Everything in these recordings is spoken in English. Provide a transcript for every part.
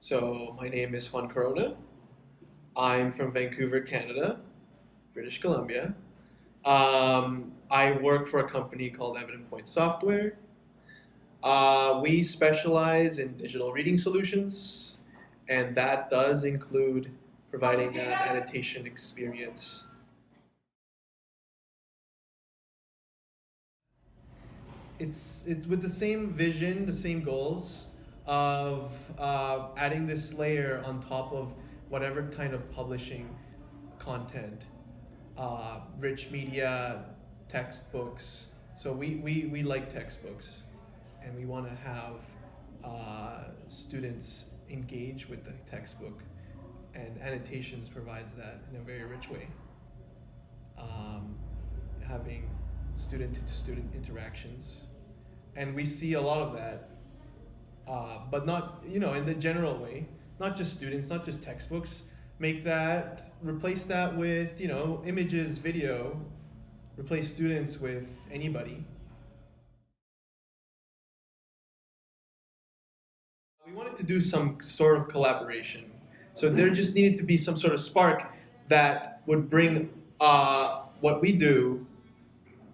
So my name is Juan Corona. I'm from Vancouver, Canada, British Columbia. Um, I work for a company called Evident Point Software. Uh, we specialize in digital reading solutions, and that does include providing an annotation experience. It's it, with the same vision, the same goals of uh, adding this layer on top of whatever kind of publishing content, uh, rich media, textbooks. So we, we, we like textbooks and we want to have uh, students engage with the textbook and annotations provides that in a very rich way. Um, having student to student interactions and we see a lot of that uh, but not you know in the general way not just students not just textbooks make that replace that with you know images video replace students with anybody. We wanted to do some sort of collaboration. So there just needed to be some sort of spark that would bring uh, what we do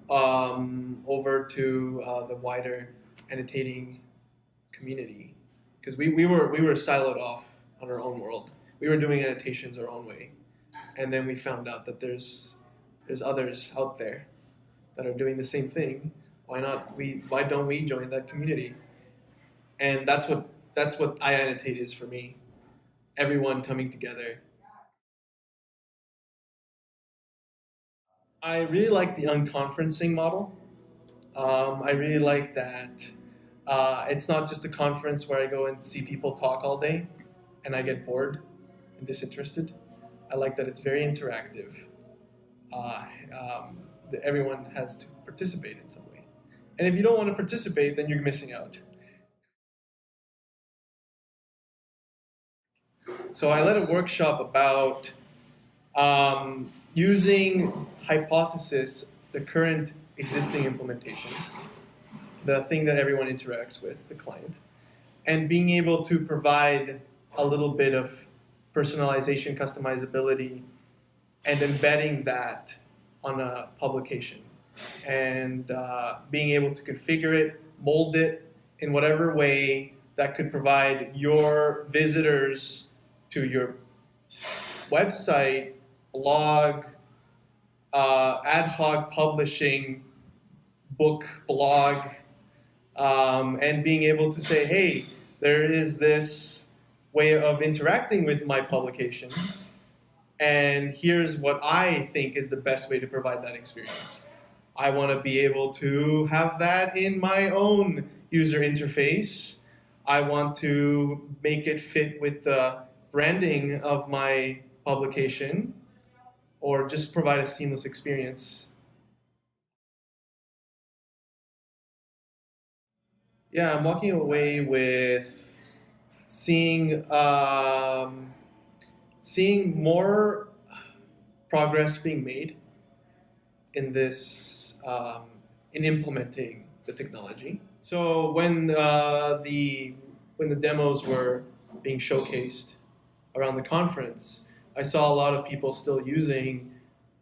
um, over to uh, the wider annotating community because we, we were we were siloed off on our own world. We were doing annotations our own way, and then we found out that there's there's others out there that are doing the same thing. Why not we? Why don't we join that community? And that's what that's what iAnnotate is for me. Everyone coming together. I really like the unconferencing model. Um, I really like that uh, it's not just a conference where I go and see people talk all day and I get bored and disinterested. I like that it's very interactive. Uh, um, that everyone has to participate in some way. And if you don't want to participate, then you're missing out. So I led a workshop about um, using Hypothesis, the current existing implementation, the thing that everyone interacts with, the client, and being able to provide a little bit of personalization, customizability, and embedding that on a publication. And uh, being able to configure it, mold it in whatever way that could provide your visitors to your website, blog, uh, ad hoc publishing, book, blog, um, and being able to say, hey, there is this way of interacting with my publication, and here's what I think is the best way to provide that experience. I want to be able to have that in my own user interface. I want to make it fit with the branding of my publication or just provide a seamless experience Yeah, I'm walking away with seeing um, seeing more progress being made in this um, in implementing the technology. So when uh, the when the demos were being showcased around the conference, I saw a lot of people still using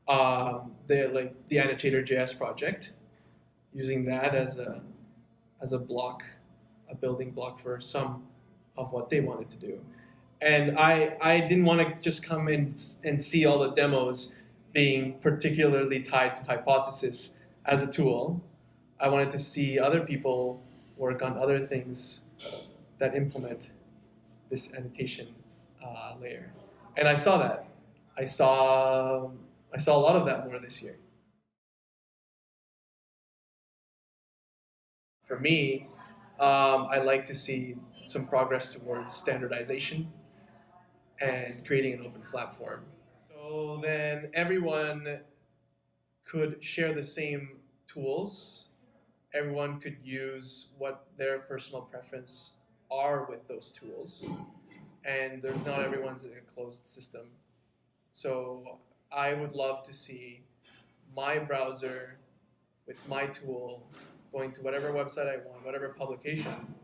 um, the like the annotator JS project, using that as a as a block, a building block for some of what they wanted to do. And I, I didn't want to just come in and see all the demos being particularly tied to Hypothesis as a tool. I wanted to see other people work on other things that implement this annotation uh, layer. And I saw that. I saw, I saw a lot of that more this year. For me, um, I like to see some progress towards standardization and creating an open platform. So then everyone could share the same tools. Everyone could use what their personal preference are with those tools. And not everyone's in a closed system. So I would love to see my browser with my tool going to whatever website I want, whatever publication,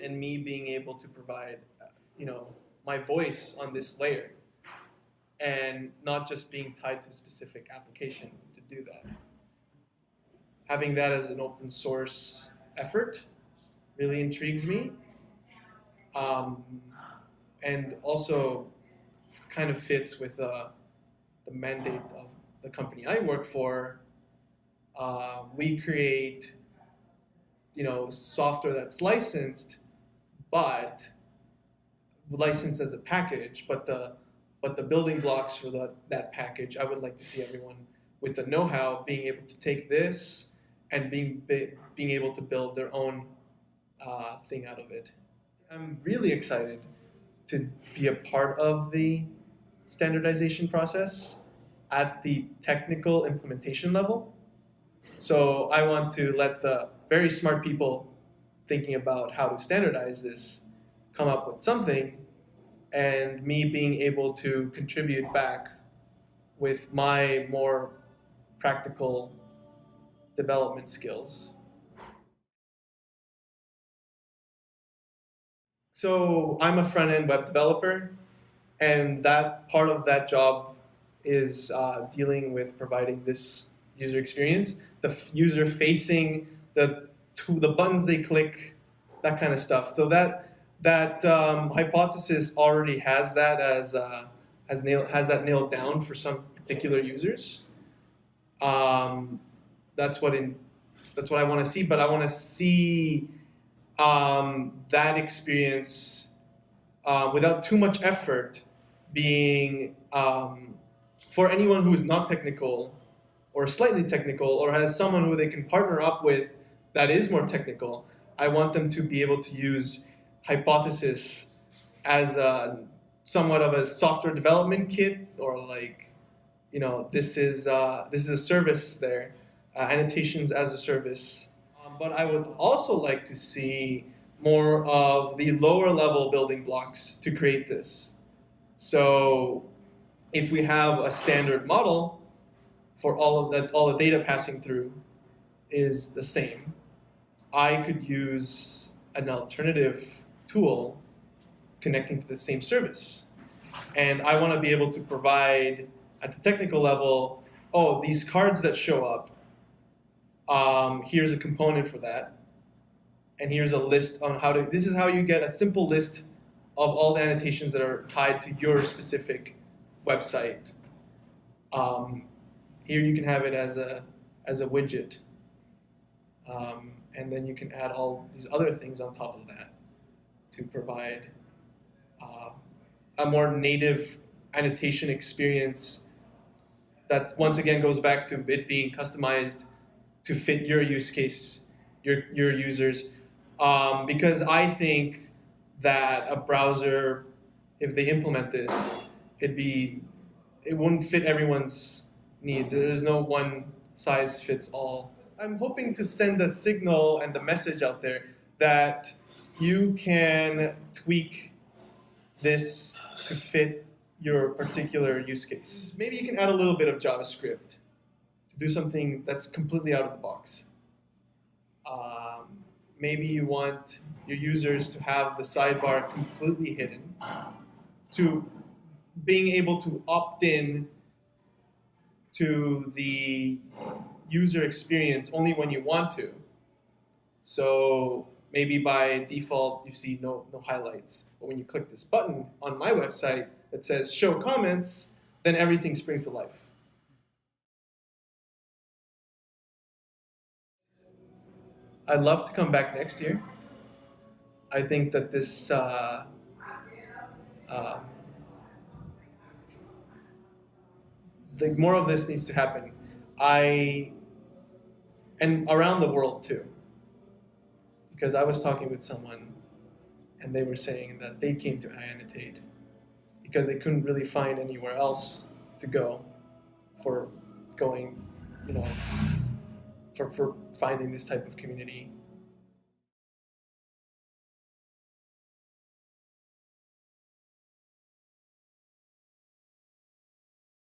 and me being able to provide you know, my voice on this layer and not just being tied to a specific application to do that. Having that as an open source effort really intrigues me. Um, and also kind of fits with uh, the mandate of the company I work for. Uh, we create, you know, software that's licensed, but licensed as a package. But the but the building blocks for the, that package, I would like to see everyone with the know-how being able to take this and being being able to build their own uh, thing out of it. I'm really excited to be a part of the standardization process at the technical implementation level. So I want to let the very smart people thinking about how to standardize this come up with something and me being able to contribute back with my more practical development skills. So I'm a front-end web developer, and that part of that job is uh, dealing with providing this user experience, the user facing the to the buttons they click, that kind of stuff. So that that um, hypothesis already has that as uh, has nailed has that nailed down for some particular users. Um, that's what in that's what I want to see, but I want to see um, that experience uh, without too much effort being um, for anyone who is not technical or slightly technical or has someone who they can partner up with that is more technical, I want them to be able to use hypothesis as a, somewhat of a software development kit or like, you know, this is, uh, this is a service there, uh, annotations as a service but I would also like to see more of the lower level building blocks to create this. So if we have a standard model for all of that, all the data passing through is the same, I could use an alternative tool connecting to the same service. And I want to be able to provide at the technical level, oh, these cards that show up, um, here's a component for that. And here's a list on how to, this is how you get a simple list of all the annotations that are tied to your specific website. Um, here you can have it as a, as a widget. Um, and then you can add all these other things on top of that to provide uh, a more native annotation experience that once again goes back to it being customized to fit your use case, your, your users. Um, because I think that a browser, if they implement this, it'd be, it wouldn't fit everyone's needs. There's no one size fits all. I'm hoping to send a signal and a message out there that you can tweak this to fit your particular use case. Maybe you can add a little bit of JavaScript to do something that's completely out of the box. Um, maybe you want your users to have the sidebar completely hidden, to being able to opt in to the user experience only when you want to. So maybe by default you see no, no highlights. But when you click this button on my website that says show comments, then everything springs to life. I'd love to come back next year. I think that this uh, uh, the more of this needs to happen. I and around the world too, because I was talking with someone, and they were saying that they came to iAnnotate because they couldn't really find anywhere else to go for going, you know, for, for finding this type of community